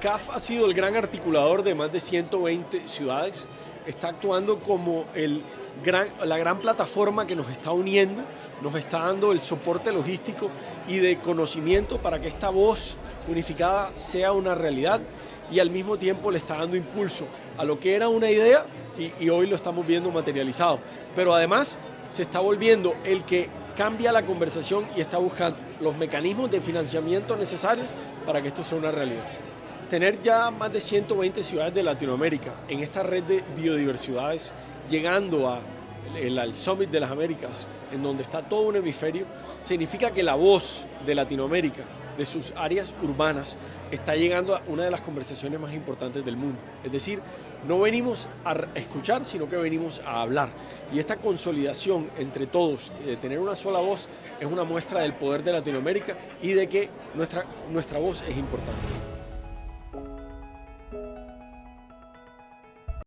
CAF ha sido el gran articulador de más de 120 ciudades, está actuando como el gran, la gran plataforma que nos está uniendo, nos está dando el soporte logístico y de conocimiento para que esta voz unificada sea una realidad y al mismo tiempo le está dando impulso a lo que era una idea y, y hoy lo estamos viendo materializado. Pero además se está volviendo el que cambia la conversación y está buscando los mecanismos de financiamiento necesarios para que esto sea una realidad tener ya más de 120 ciudades de Latinoamérica en esta red de biodiversidades, llegando al Summit de las Américas, en donde está todo un hemisferio, significa que la voz de Latinoamérica, de sus áreas urbanas, está llegando a una de las conversaciones más importantes del mundo. Es decir, no venimos a escuchar, sino que venimos a hablar. Y esta consolidación entre todos, de tener una sola voz, es una muestra del poder de Latinoamérica y de que nuestra, nuestra voz es importante.